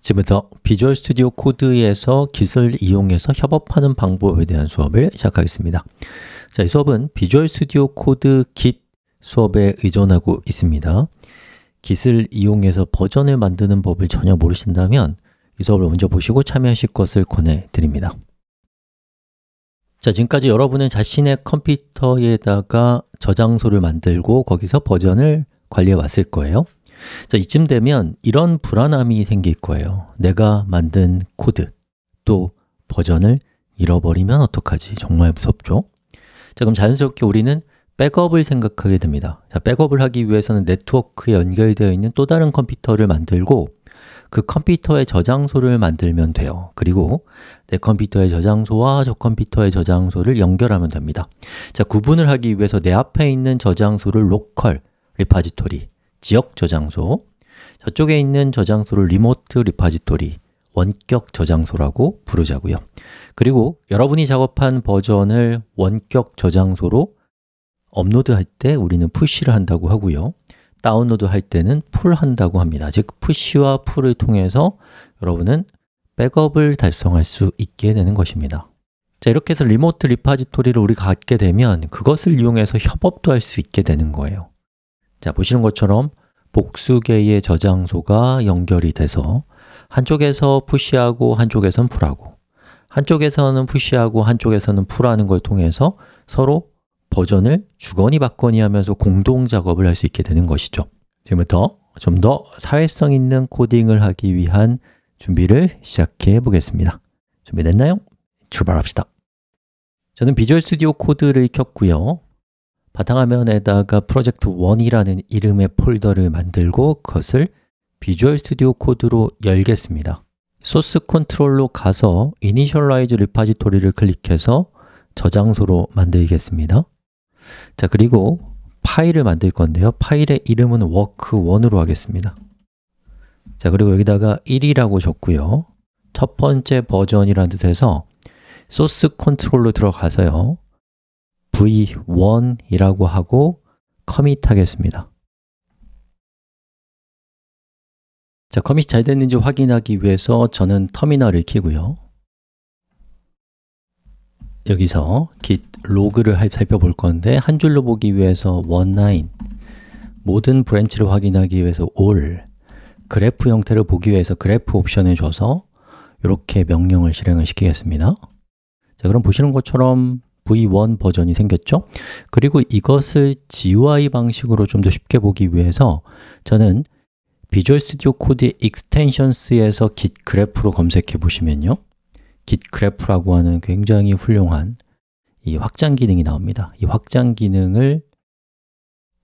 지금부터 Visual Studio Code에서 Git을 이용해서 협업하는 방법에 대한 수업을 시작하겠습니다. 자, 이 수업은 Visual Studio Code Git 수업에 의존하고 있습니다. Git을 이용해서 버전을 만드는 법을 전혀 모르신다면 이 수업을 먼저 보시고 참여하실 것을 권해드립니다. 자, 지금까지 여러분은 자신의 컴퓨터에다가 저장소를 만들고 거기서 버전을 관리해 왔을 거예요 자, 이쯤 되면 이런 불안함이 생길 거예요 내가 만든 코드, 또 버전을 잃어버리면 어떡하지? 정말 무섭죠? 자, 그럼 자연스럽게 우리는 백업을 생각하게 됩니다 자, 백업을 하기 위해서는 네트워크에 연결되어 있는 또 다른 컴퓨터를 만들고 그 컴퓨터의 저장소를 만들면 돼요 그리고 내 컴퓨터의 저장소와 저 컴퓨터의 저장소를 연결하면 됩니다 자, 구분을 하기 위해서 내 앞에 있는 저장소를 local repository, 지역 저장소 저쪽에 있는 저장소를 remote repository, 원격 저장소라고 부르자고요. 그리고 여러분이 작업한 버전을 원격 저장소로 업로드할 때 우리는 push를 한다고 하고요. 다운로드 할 때는 pull 한다고 합니다. 즉, push와 pull을 통해서 여러분은 백업을 달성할 수 있게 되는 것입니다. 자, 이렇게 해서 remote repository를 우리가 갖게 되면 그것을 이용해서 협업도 할 수 있게 되는 거예요 자, 보시는 것처럼 복수 개의 저장소가 연결이 돼서 한쪽에서 푸시하고 한쪽에선 풀하고 한쪽에서는 푸시하고 한쪽에서는 풀하는 걸 통해서 서로 버전을 주거니 받거니 하면서 공동 작업을 할 수 있게 되는 것이죠. 지금부터 좀 더 사회성 있는 코딩을 하기 위한 준비를 시작해 보겠습니다. 준비됐나요? 출발합시다. 저는 비주얼 스튜디오 코드를 켰고요 바탕화면에다가 프로젝트 1이라는 이름의 폴더를 만들고 그것을 Visual Studio Code로 열겠습니다. source control로 가서 initialize repository를 클릭해서 저장소로 만들겠습니다. 자, 그리고 파일을 만들 건데요. 파일의 이름은 work1으로 하겠습니다. 자, 그리고 여기다가 1이라고 적고요. 첫 번째 버전이라는 뜻에서 source control로 들어가서요 v1이라고 하고 commit 하겠습니다. 자, commit이 잘 됐는지 확인하기 위해서 저는 터미널을 켜고요. 여기서 git log를 살펴볼 건데 한 줄로 보기 위해서 one 모든 브랜치를 확인하기 위해서 all 그래프 형태를 보기 위해서 그래프 옵션을 줘서 이렇게 명령을 실행을 시키겠습니다. 자, 그럼 보시는 것처럼 v1 버전이 생겼죠? 그리고 이것을 GUI 방식으로 좀 더 쉽게 보기 위해서 저는 비주얼 스튜디오 코드의 익스텐션스에서 git 그래프로 검색해 보시면요. Git Graph라고 하는 굉장히 훌륭한 이 확장 기능이 나옵니다. 이 확장 기능을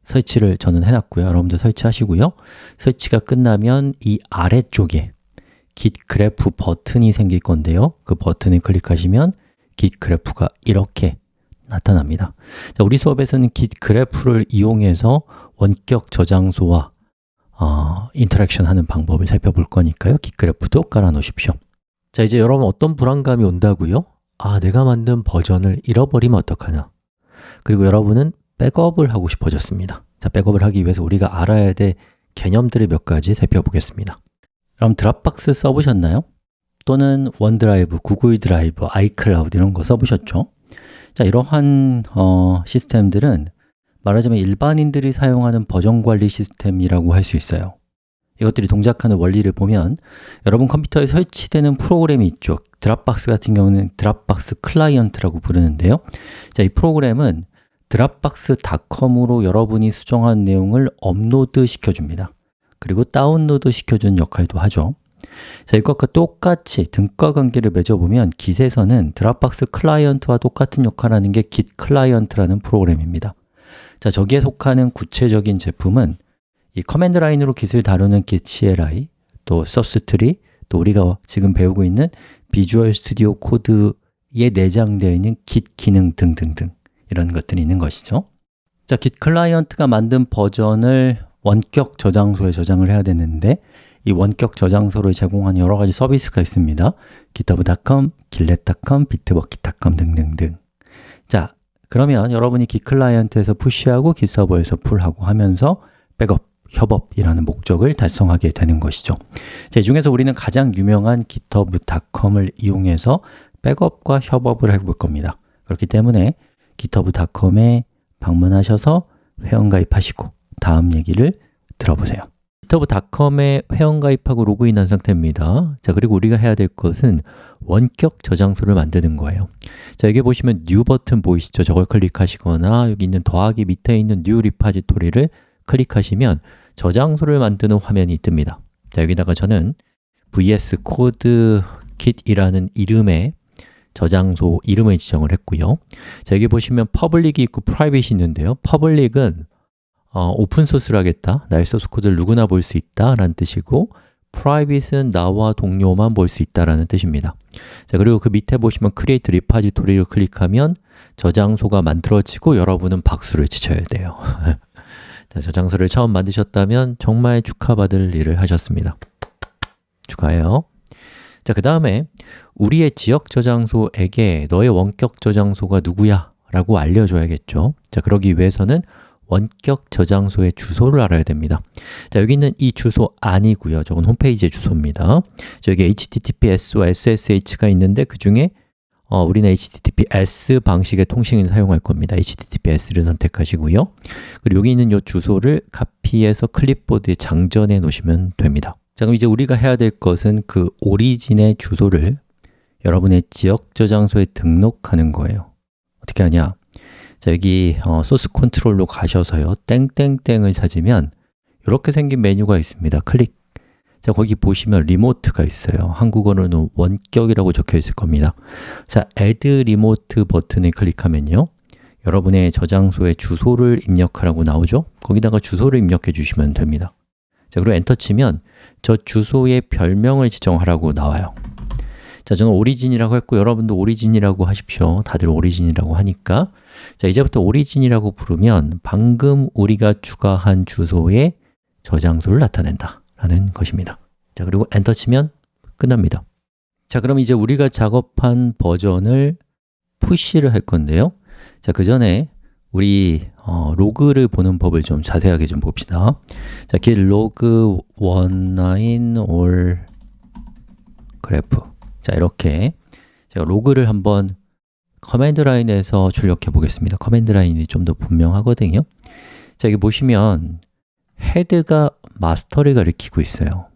설치를 저는 해놨고요. 여러분들 설치하시고요. 설치가 끝나면 이 아래쪽에 Git Graph 버튼이 생길 건데요. 그 버튼을 클릭하시면 Git Graph가 이렇게 나타납니다. 자, 우리 수업에서는 Git Graph를 이용해서 원격 저장소와 어, interaction 하는 방법을 살펴볼 거니까요. Git Graph도 깔아 놓으십시오. 자, 이제 여러분 어떤 불안감이 온다고요? 아, 내가 만든 버전을 잃어버리면 어떡하나? 그리고 여러분은 백업을 하고 싶어졌습니다. 자, 백업을 하기 위해서 우리가 알아야 될 개념들을 몇 가지 살펴보겠습니다. 그럼 Dropbox 써보셨나요? 또는 OneDrive, Google Drive, iCloud 이런 거 써보셨죠? 자, 이러한 어, 시스템들은 말하자면 일반인들이 사용하는 버전 관리 시스템이라고 할 수 있어요. 이것들이 동작하는 원리를 보면 여러분 컴퓨터에 설치되는 프로그램이 있죠. Dropbox 같은 경우는 Dropbox 클라이언트라고 부르는데요. 자, 이 프로그램은 dropbox.com으로 여러분이 수정한 내용을 업로드 시켜줍니다. 그리고 다운로드 시켜주는 역할도 하죠 자, 이것과 똑같이 등가 관계를 맺어보면 git에서는 Dropbox 클라이언트와 똑같은 역할을 하는 게 git 클라이언트라는 프로그램입니다. 자, 저기에 속하는 구체적인 제품은 이 command line으로 git을 다루는 git CLI, 또 Sourcetree, 또 우리가 지금 배우고 있는 Visual Studio Code에 내장되어 있는 git 기능 등등등 이런 것들이 있는 것이죠. 자, git 클라이언트가 만든 버전을 원격 저장소에 저장을 해야 되는데 이 원격 저장소를 제공하는 여러 가지 서비스가 있습니다. github.com, gitlab.com, bitbucket.com 등등등. 자, 그러면 여러분이 git 클라이언트에서 push하고 git 서버에서 pull하고 하면서 백업 협업이라는 목적을 달성하게 되는 것이죠. 자, 이 중에서 우리는 가장 유명한 github.com을 이용해서 백업과 협업을 해볼 겁니다. 그렇기 때문에 github.com에 방문하셔서 회원 가입하시고 다음 얘기를 들어보세요 github.com에 회원 가입하고 로그인한 상태입니다. 자 그리고 우리가 해야 될 것은 원격 저장소를 만드는 거예요. 자 여기 보시면 New 버튼 보이시죠? 저걸 클릭하시거나 여기 있는 더하기 밑에 있는 New 리파지토리를 클릭하시면 저장소를 만드는 화면이 뜨니다. 자 여기다가 저는 vs code kit이라는 이름의 저장소 이름을 지정을 했고요. 자 여기 보시면 public이 있고 private이 있는데요. public은 어, 오픈소스를 하겠다. 나의 소스 코드를 누구나 볼 수 있다 라는 뜻이고 private은 나와 동료만 볼 수 있다라는 뜻입니다. 자 그리고 그 밑에 보시면 create repository를 클릭하면 저장소가 만들어지고 여러분은 박수를 치셔야 돼요. 자, 저장소를 처음 만드셨다면 정말 축하받을 일을 하셨습니다. 축하해요. 자, 그 다음에 우리의 지역 저장소에게 너의 원격 저장소가 누구야? 라고 알려줘야겠죠. 자, 그러기 위해서는 원격 저장소의 주소를 알아야 됩니다. 자, 여기 있는 이 주소 아니고요. 저건 홈페이지의 주소입니다. 저기 HTTPS와 SSH가 있는데 그 중에 어, 우리는 HTTPS 방식의 통신을 사용할 겁니다. HTTPS를 선택하시고요. 그리고 여기 있는 이 주소를 카피해서 클립보드에 장전해 놓으시면 됩니다. 자, 그럼 이제 우리가 해야 될 것은 그 origin의 주소를 여러분의 지역 저장소에 등록하는 거예요. 어떻게 하냐 자, 여기 어, source control로 가셔서요. 땡땡땡을 찾으면 이렇게 생긴 메뉴가 있습니다. 클릭. 자, 거기 보시면 remote가 있어요. 한국어로는 원격이라고 적혀 있을 겁니다. 자, add remote 버튼을 클릭하면요. 여러분의 저장소에 주소를 입력하라고 나오죠? 거기다가 주소를 입력해 주시면 됩니다. 자, 그리고 엔터 치면 저 주소의 별명을 지정하라고 나와요 자, 저는 오리진이라고 했고 여러분도 오리진이라고 하십시오. 다들 오리진이라고 하니까. 자, 이제부터 오리진이라고 부르면 방금 우리가 추가한 주소의 저장소를 나타낸다 라는 것입니다. 자, 그리고 엔터 치면 끝납니다. 자, 그럼 이제 우리가 작업한 버전을 push를 할 건데요. 자, 그 전에 우리 어, 로그를 보는 법을 좀 자세하게 좀 봅시다. 자, git log 19 all graph 자, 이렇게 제가 로그를 한번 command line에서 출력해 보겠습니다. command line이 좀 더 분명하거든요. 자, 여기 보시면 헤드가 마스터를 가리키고 있어요.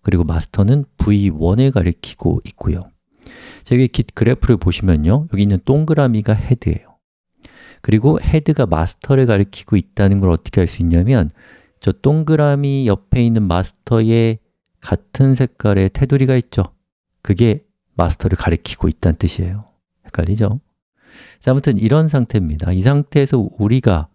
그리고 마스터는 v1을 가리키고 있고요. 자, 여기 git 그래프를 보시면요. 여기 있는 동그라미가 헤드예요. 그리고 헤드가 마스터를 가리키고 있다는 걸 어떻게 알 수 있냐면 저 동그라미 옆에 있는 마스터에 같은 색깔의 테두리가 있죠. 그게 마스터를 가리키고 있다는 뜻이에요. 헷갈리죠? 자, 아무튼 이런 상태입니다. 이 상태에서 우리가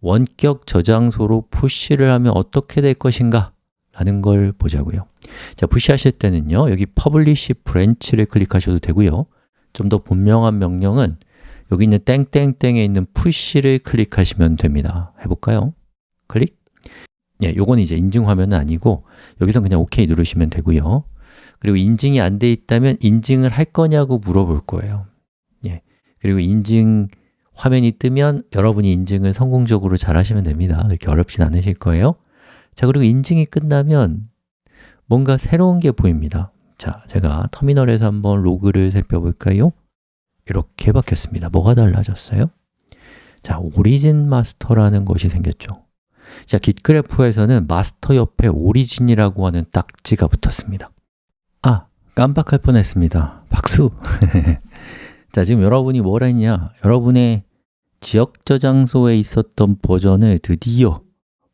원격 저장소로 푸시를 하면 어떻게 될 것인가? 라는 걸 보자고요. 자, 푸시하실 때는요 여기 publish branch를 클릭하셔도 되고요. 좀 더 분명한 명령은 여기 있는 땡땡땡에 있는 푸시를 클릭하시면 됩니다. 해볼까요? 클릭. 예, 요건 이제 인증 화면은 아니고 여기서 그냥 OK 누르시면 되고요 그리고 인증이 안 돼 있다면 인증을 할 거냐고 물어볼 거예요. 예, 그리고 인증 화면이 뜨면 여러분이 인증을 성공적으로 잘 하시면 됩니다. 이렇게 어렵진 않으실 거예요. 자, 그리고 인증이 끝나면 뭔가 새로운 게 보입니다. 자, 제가 터미널에서 한번 로그를 살펴볼까요? 이렇게 바뀌었습니다. 뭐가 달라졌어요? 자, 오리진 마스터라는 것이 생겼죠. 자, 깃그래프에서는 마스터 옆에 오리진이라고 하는 딱지가 붙었습니다 아, 깜빡할 뻔했습니다 박수! 자, 지금 여러분이 뭘 했냐? 여러분의 지역 저장소에 있었던 버전을 드디어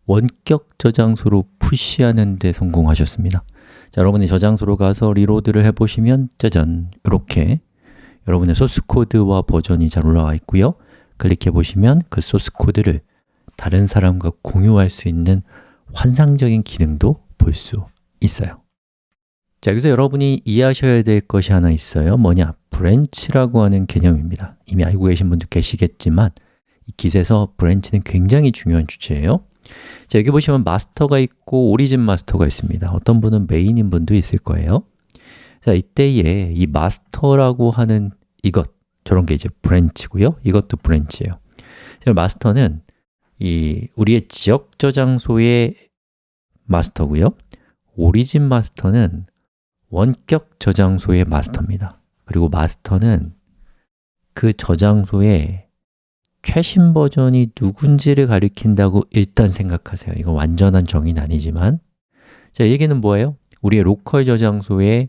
원격 저장소로 push하는 데 성공하셨습니다 자, 여러분이 저장소로 가서 reload를 해보시면 짜잔! 이렇게 여러분의 소스 코드와 버전이 잘 올라와 있고요 클릭해 보시면 그 소스 코드를 다른 사람과 공유할 수 있는 환상적인 기능도 볼 수 있어요 자, 여기서 여러분이 이해하셔야 될 것이 하나 있어요. 뭐냐? branch라고 하는 개념입니다. 이미 알고 계신 분도 계시겠지만 이 Git에서 branch는 굉장히 중요한 주제예요. 자, 여기 보시면 master가 있고 origin master가 있습니다. 어떤 분은 main인 분도 있을 거예요. 자, 이때에 이 master라고 하는 이것, 저런 게 이제 branch고요. 이것도 branch예요. 마스터는 이 우리의 지역 저장소의 마스터고요. 오리진 마스터는 원격 저장소의 마스터입니다. 그리고 마스터는 그 저장소의 최신 버전이 누군지를 가리킨다고 일단 생각하세요. 이거 완전한 정의는 아니지만. 자, 얘기는 뭐예요? 우리의 로컬 저장소의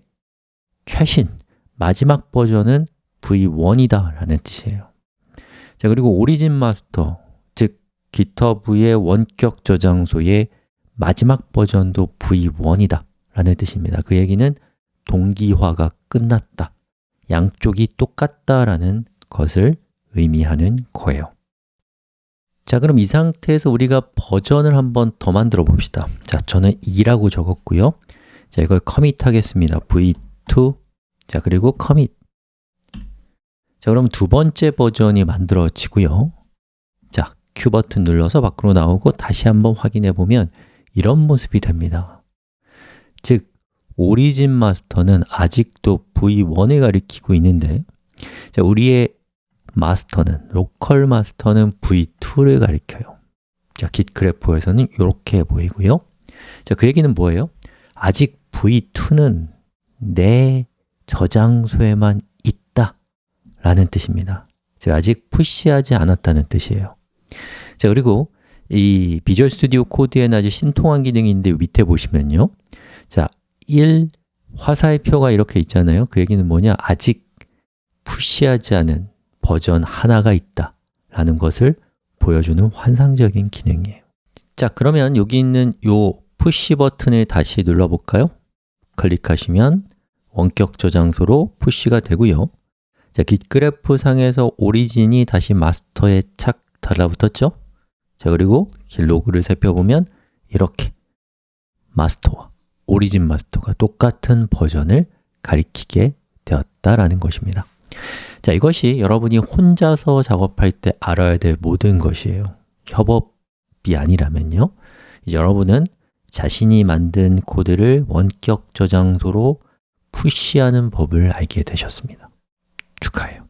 최신, 마지막 버전은 v1이다 라는 뜻이에요. 자, 그리고 오리진 마스터, 즉 GitHub의 원격 저장소의 마지막 버전도 v1이다 라는 뜻입니다. 그 얘기는 동기화가 끝났다. 양쪽이 똑같다 라는 것을 의미하는 거예요. 자, 그럼 이 상태에서 우리가 버전을 한번 더 만들어 봅시다. 자, 저는 2라고 적었고요. 자, 이걸 커밋 하겠습니다. V2 자, 그리고 커밋 자, 그럼 두 번째 버전이 만들어지고요. 자, Q 버튼 눌러서 밖으로 나오고 다시 한번 확인해 보면 이런 모습이 됩니다. 즉, 오리진 마스터는 아직도 v1을 가리키고 있는데 자, 우리의 마스터는, 로컬 마스터는 v2를 가리켜요. 자, git 그래프에서는 이렇게 보이고요. 자, 그 얘기는 뭐예요? 아직 v2는 내 저장소에만 있다 라는 뜻입니다. 즉, 아직 푸시하지 않았다는 뜻이에요. 자, 그리고 이 비주얼 스튜디오 코드에는 아주 신통한 기능이 있는데 밑에 보시면요. 자, 1 화살표가 이렇게 있잖아요 그 얘기는 뭐냐? 아직 푸시하지 않은 버전 하나가 있다 라는 것을 보여주는 환상적인 기능이에요 자, 그러면 여기 있는 요 push 버튼을 다시 눌러볼까요? 클릭하시면 원격 저장소로 push가 되고요 자, Git Graph 상에서 origin이 다시 master에 착 달라붙었죠? 자, 그리고 git log를 살펴보면 이렇게 master와 origin master가 똑같은 버전을 가리키게 되었다라는 것입니다. 자, 이것이 여러분이 혼자서 작업할 때 알아야 될 모든 것이에요. 협업이 아니라면요. 이제 여러분은 자신이 만든 코드를 원격 저장소로 푸시하는 법을 알게 되셨습니다. 축하해요